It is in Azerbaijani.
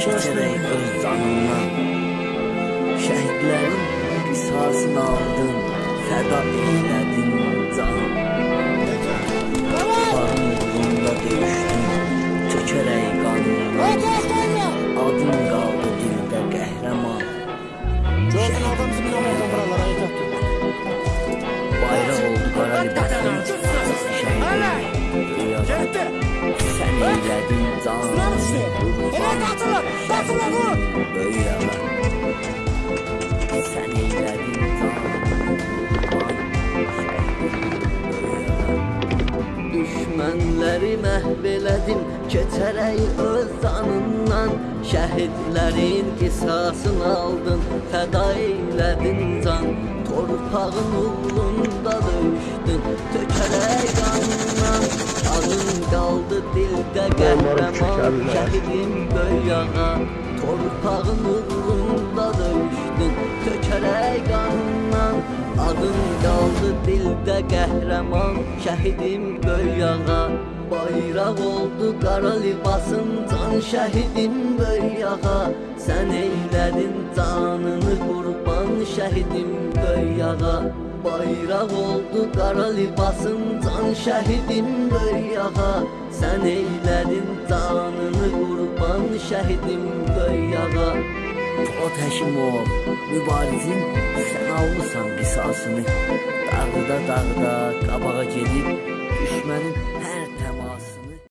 keçərək öz canından Şəhidlərin qisasını aldın, fəda eylədin can Torpağın uğrunda döyüşdün, tökərək qanından Adın qaldı dildə qəhrəman. Bayraq oldu qara libasın Şəhidlərin Gitti. Sən eylədin can Sıram eylədin can Düşmənləri məhv elədim Keçərək öz canından Şəhidlərin qisasını aldın Fəda eylədin can. Torpağın uğrunda döyüşdün Tökərək qanından Qaldı dildə qəhrəman Şəhidim böyyağa Torpağın uğrunda döyüşdün Tökərək qanından Adın qaldı dildə qəhrəman Şəhidim böyyağa Bayraq oldu qara libasın Can şəhidim böyyağa Sən eylədin canını qurban Şəhidim böyyağa Bayraq oldu qara libasın Can şəhidim böyyağa Sən eylədin canını qurban Şəhidim böyyağa Fuat Həşimov, mübarizin sən almısan qisasını Dağda dağda qabağa gedib düşmənin